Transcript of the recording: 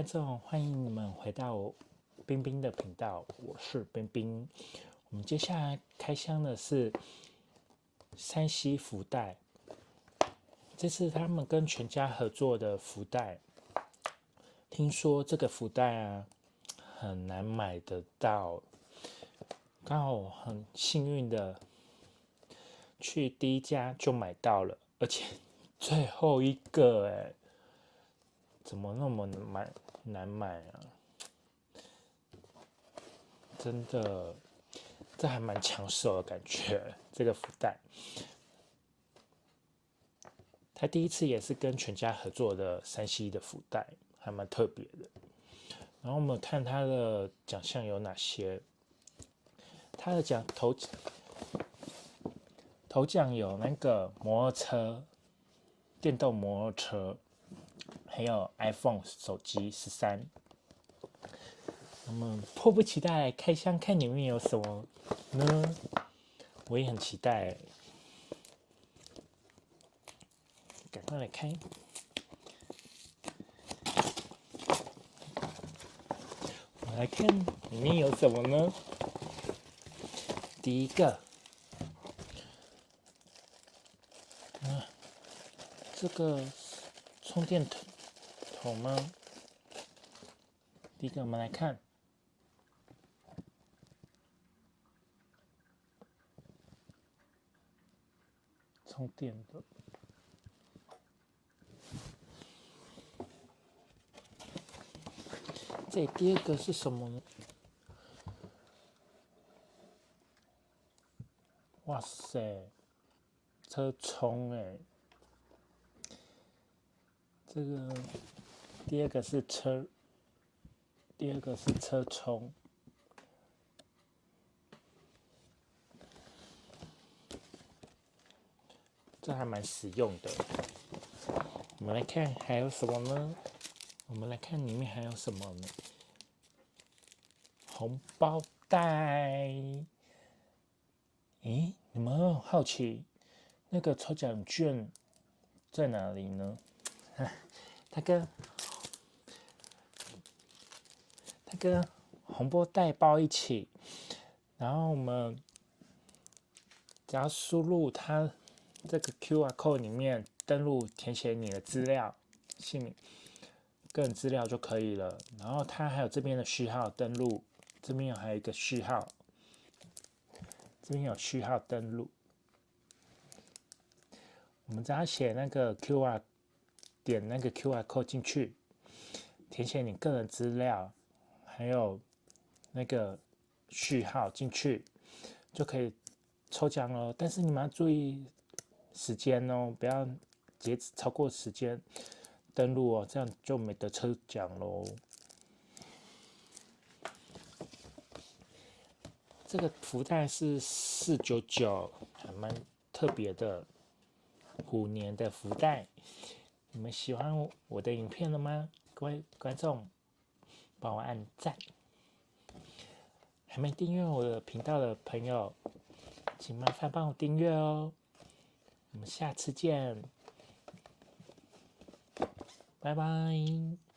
观众，欢迎你们回到冰冰的频道，我是冰冰。我们接下来开箱的是山西福袋，这是他们跟全家合作的福袋。听说这个福袋啊很难买得到，刚好我很幸运的去第一家就买到了，而且最后一个哎。怎么那么难买难买啊？真的，这还蛮抢手的感觉。这个福袋，他第一次也是跟全家合作的山西的福袋，还蛮特别的。然后我们看他的奖项有哪些？他的奖头头奖有那个摩托车，电动摩托车。还有 iPhone 手机十三，我们迫不及待来开箱，看里面有什么呢？我也很期待，赶快来开。我来看里面有什么呢？第一个，啊，这个充电头。好吗？第一个，我们来看充电的。这第二个是什么呢？哇塞，车充哎，这个。第二个是车，第二个是车充，这还蛮实用的。我们来看还有什么呢？我们来看里面还有什么呢？红包袋。咦，你们好奇那个抽奖券在哪里呢？大哥。跟红包袋包一起，然后我们只要输入它这个 Q R code 里面登录填写你的资料、姓名、个人资料就可以了。然后它还有这边的序号登录，这边有还有一个序号，这边有序号登录。我们只要写那个 Q R，点那个 Q R code 进去，填写你个人资料。还有那个序号进去就可以抽奖了，但是你们要注意时间哦，不要截止超过时间登录哦，这样就没得抽奖喽。这个福袋是四九九，还蛮特别的，虎年的福袋。你们喜欢我的影片了吗？各位观众？帮我按赞，还没订阅我的频道的朋友，请麻烦帮我订阅哦。我们下次见，拜拜。